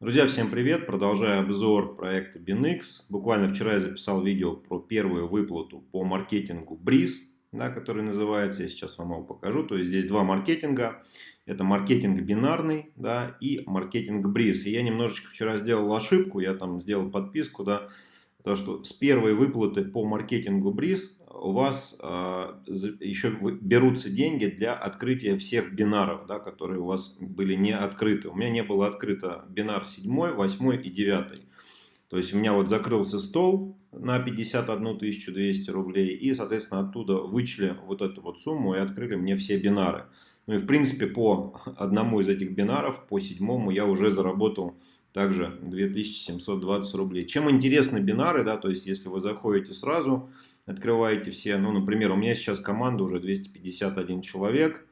Друзья, всем привет! Продолжаю обзор проекта BinX. Буквально вчера я записал видео про первую выплату по маркетингу Breeze, да, который называется, я сейчас вам его покажу. То есть здесь два маркетинга. Это маркетинг бинарный да, и маркетинг Breeze. И я немножечко вчера сделал ошибку, я там сделал подписку, да, то, что с первой выплаты по маркетингу Breeze у вас э, еще берутся деньги для открытия всех бинаров, да, которые у вас были не открыты. У меня не было открыто бинар 7, 8 и 9. То есть у меня вот закрылся стол на 51 200 рублей и, соответственно, оттуда вычли вот эту вот сумму и открыли мне все бинары. Ну и, в принципе, по одному из этих бинаров, по седьмому, я уже заработал также 2720 рублей. Чем интересны бинары, да, то есть если вы заходите сразу открываете все. Ну, например, у меня сейчас команда уже 251 человек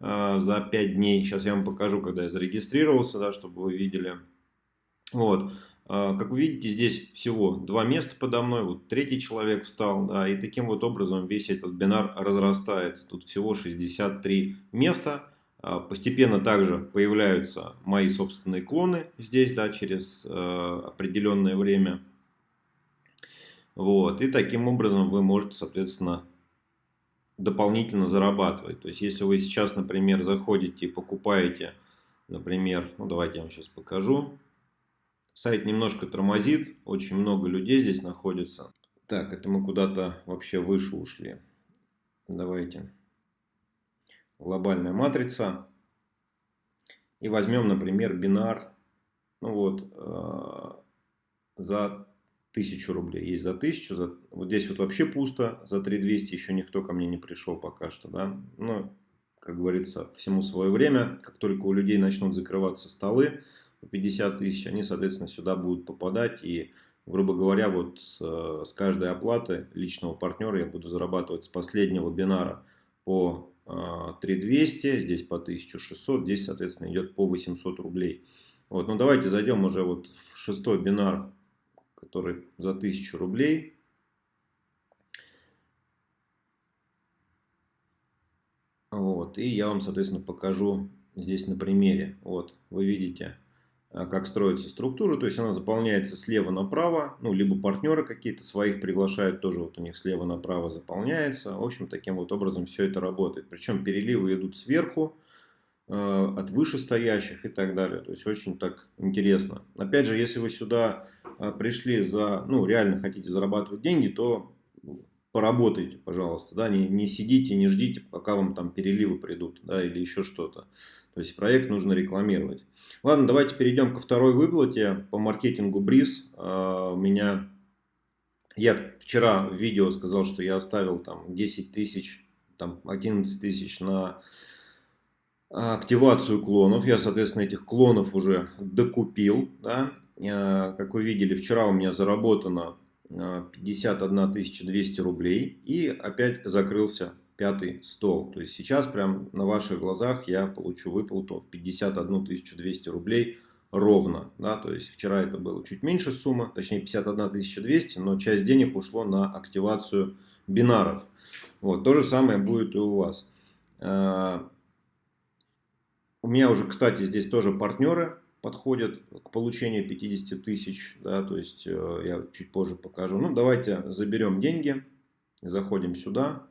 э, за 5 дней. Сейчас я вам покажу, когда я зарегистрировался, да, чтобы вы видели. Вот. Э, как вы видите, здесь всего два места подо мной. Вот третий человек встал. Да, и таким вот образом весь этот бинар разрастается. Тут всего 63 места. Э, постепенно также появляются мои собственные клоны здесь, да, через э, определенное время. Вот. И таким образом вы можете, соответственно, дополнительно зарабатывать. То есть, если вы сейчас, например, заходите и покупаете, например, ну давайте я вам сейчас покажу. Сайт немножко тормозит, очень много людей здесь находится. Так, это мы куда-то вообще выше ушли. Давайте. Глобальная матрица. И возьмем, например, бинар. Ну вот, э, за тысячу рублей. Есть за тысячу, за... вот здесь вот вообще пусто, за 3200 еще никто ко мне не пришел пока что, да. Ну, как говорится, всему свое время, как только у людей начнут закрываться столы по 50 тысяч, они, соответственно, сюда будут попадать и грубо говоря, вот э, с каждой оплаты личного партнера я буду зарабатывать с последнего бинара по 3200, здесь по 1600, здесь, соответственно, идет по 800 рублей. Вот, ну давайте зайдем уже вот в шестой бинар который за 1000 рублей. Вот, и я вам, соответственно, покажу здесь на примере. Вот, вы видите, а, как строится структура. То есть она заполняется слева направо. Ну, либо партнеры какие-то своих приглашают, тоже вот у них слева направо заполняется. В общем, таким вот образом все это работает. Причем переливы идут сверху. Э, от вышестоящих и так далее. То есть очень так интересно. Опять же, если вы сюда э, пришли за, ну, реально хотите зарабатывать деньги, то поработайте, пожалуйста, да, не, не сидите, не ждите, пока вам там переливы придут, да, или еще что-то. То есть проект нужно рекламировать. Ладно, давайте перейдем ко второй выплате по маркетингу Бриз. Э, у меня, я вчера в видео сказал, что я оставил там 10 тысяч, там 11 тысяч на активацию клонов. Я, соответственно, этих клонов уже докупил. Да? Э, как вы видели, вчера у меня заработано 51 э, 200 рублей. И опять закрылся пятый стол. То есть сейчас прям на ваших глазах я получу выплату 51 200 рублей ровно. Да? То есть вчера это было чуть меньше сумма, точнее 51 200, но часть денег ушло на активацию бинаров. Вот, то же самое будет и у вас. Э, у меня уже, кстати, здесь тоже партнеры подходят к получению 50 тысяч. Да, то есть э, я чуть позже покажу. Ну, давайте заберем деньги. Заходим сюда.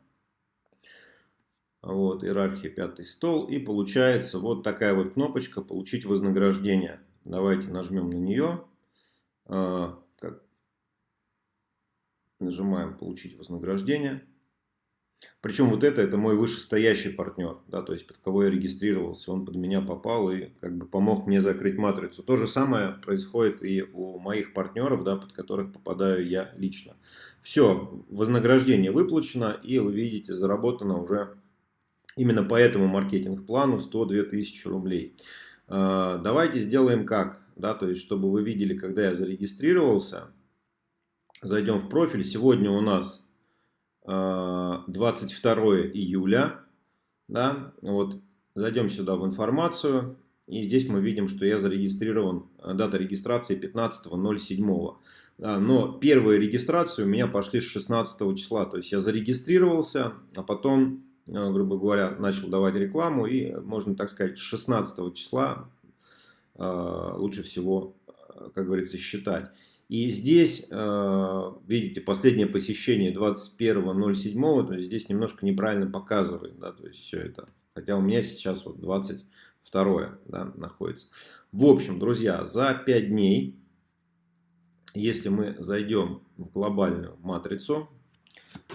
Вот, иерархия пятый стол. И получается вот такая вот кнопочка «Получить вознаграждение». Давайте нажмем на нее. Э, нажимаем «Получить вознаграждение». Причем вот это, это мой вышестоящий партнер, да, то есть под кого я регистрировался, он под меня попал и как бы помог мне закрыть матрицу. То же самое происходит и у моих партнеров, да, под которых попадаю я лично. Все, вознаграждение выплачено и вы видите, заработано уже именно по этому маркетинг-плану 102 тысячи рублей. А, давайте сделаем как, да, то есть чтобы вы видели, когда я зарегистрировался, зайдем в профиль, сегодня у нас 22 июля. Да, вот, зайдем сюда в информацию. И здесь мы видим, что я зарегистрирован, э, дата регистрации 15.07. Да, но первые регистрации у меня пошли с 16 числа. То есть я зарегистрировался, а потом, э, грубо говоря, начал давать рекламу. И можно так сказать, с 16 числа лучше всего, как говорится, считать. И здесь, видите, последнее посещение 21.07, то есть здесь немножко неправильно показывает, да, то есть все это. Хотя у меня сейчас вот 22 да, находится. В общем, друзья, за 5 дней, если мы зайдем в глобальную матрицу,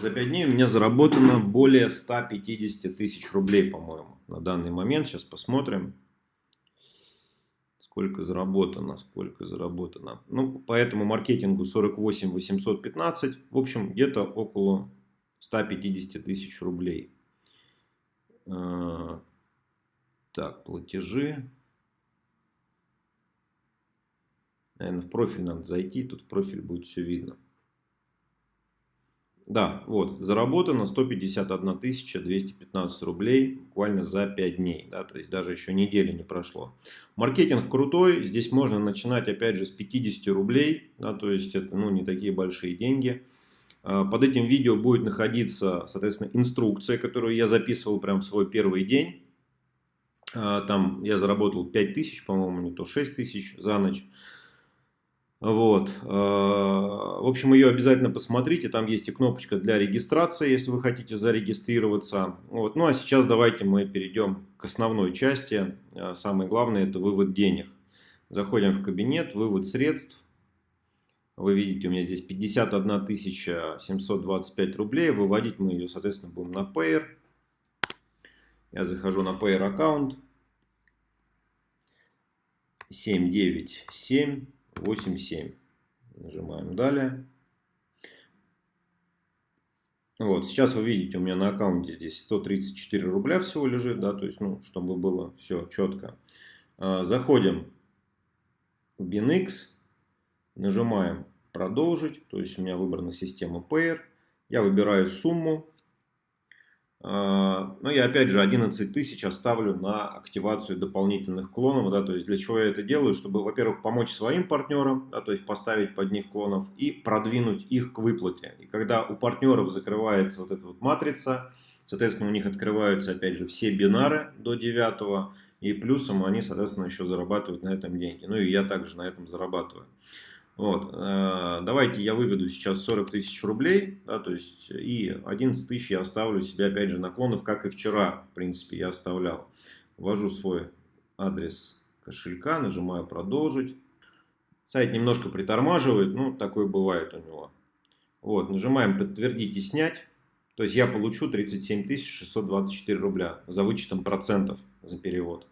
за 5 дней у меня заработано более 150 тысяч рублей, по-моему, на данный момент. Сейчас посмотрим, сколько заработано, сколько заработано. Ну, по этому маркетингу 48 815, в общем, где-то около 150 тысяч рублей. А, так, платежи. Наверное, в профиль надо зайти, тут в профиль будет все видно. Да, вот, заработано 151 215 рублей буквально за 5 дней, да, то есть даже еще недели не прошло. Маркетинг крутой, здесь можно начинать опять же с 50 рублей, да, то есть это ну, не такие большие деньги. А, под этим видео будет находиться, соответственно, инструкция, которую я записывал прям в свой первый день. А, там я заработал 5000, по-моему, не то 6000 за ночь. Вот. А, в общем, ее обязательно посмотрите. Там есть и кнопочка для регистрации, если вы хотите зарегистрироваться. Вот. Ну а сейчас давайте мы перейдем к основной части. А, самое главное это вывод денег. Заходим в кабинет, вывод средств. Вы видите, у меня здесь 51 725 рублей. Выводить мы ее, соответственно, будем на Payer. Я захожу на Payer аккаунт. 797 8,7. Нажимаем далее. Вот, сейчас вы видите, у меня на аккаунте здесь 134 рубля всего лежит, да, то есть, ну, чтобы было все четко. А, заходим в BinX, нажимаем продолжить, то есть у меня выбрана система Payer. Я выбираю сумму, ну, я опять же 11 тысяч оставлю на активацию дополнительных клонов, да, то есть для чего я это делаю, чтобы, во-первых, помочь своим партнерам, да, то есть поставить под них клонов и продвинуть их к выплате. И когда у партнеров закрывается вот эта вот матрица, соответственно, у них открываются, опять же, все бинары до 9 и плюсом они, соответственно, еще зарабатывают на этом деньги. Ну и я также на этом зарабатываю. Вот. Э, давайте я выведу сейчас 40 тысяч рублей, да, то есть и 11 тысяч я оставлю себе опять же наклонов, как и вчера, в принципе, я оставлял. Ввожу свой адрес кошелька, нажимаю продолжить. Сайт немножко притормаживает, ну, такое бывает у него. Вот, нажимаем подтвердить и снять. То есть я получу 37 624 рубля за вычетом процентов за перевод.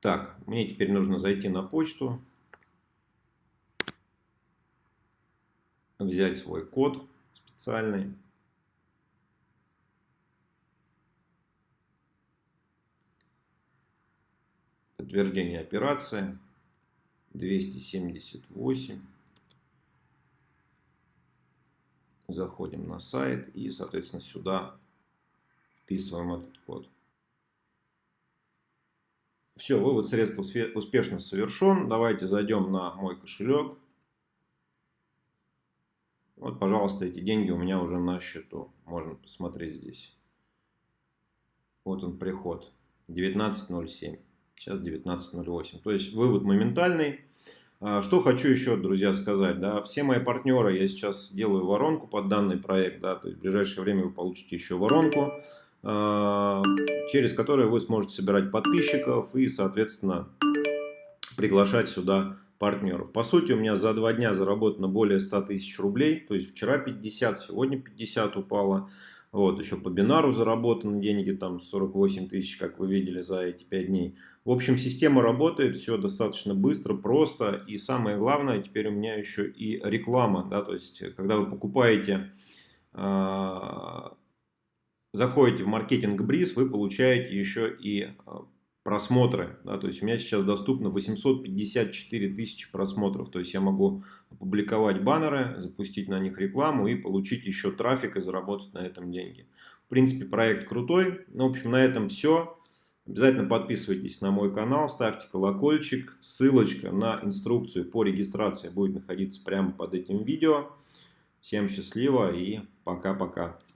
Так, мне теперь нужно зайти на почту, взять свой код специальный. Подтверждение операции 278. Заходим на сайт и, соответственно, сюда вписываем этот код. Все, вывод средств успешно совершен. Давайте зайдем на мой кошелек. Вот, пожалуйста, эти деньги у меня уже на счету. Можно посмотреть здесь. Вот он приход. 19.07. Сейчас 19.08. То есть вывод моментальный. А, что хочу еще, друзья, сказать. Да, все мои партнеры, я сейчас делаю воронку под данный проект. Да, то есть в ближайшее время вы получите еще воронку. А, через которые вы сможете собирать подписчиков и, соответственно, приглашать сюда партнеров. По сути, у меня за два дня заработано более 100 тысяч рублей. То есть вчера 50, сегодня 50 упало. Вот, еще по бинару заработаны деньги, там 48 тысяч, как вы видели, за эти 5 дней. В общем, система работает, все достаточно быстро, просто. И самое главное, теперь у меня еще и реклама. Да, то есть, когда вы покупаете а, заходите в маркетинг Бриз, вы получаете еще и а, просмотры. Да, то есть у меня сейчас доступно 854 тысячи просмотров. То есть я могу опубликовать баннеры, запустить на них рекламу и получить еще трафик и заработать на этом деньги. В принципе, проект крутой. Ну, в общем, на этом все. Обязательно подписывайтесь на мой канал, ставьте колокольчик. Ссылочка на инструкцию по регистрации будет находиться прямо под этим видео. Всем счастливо и пока-пока.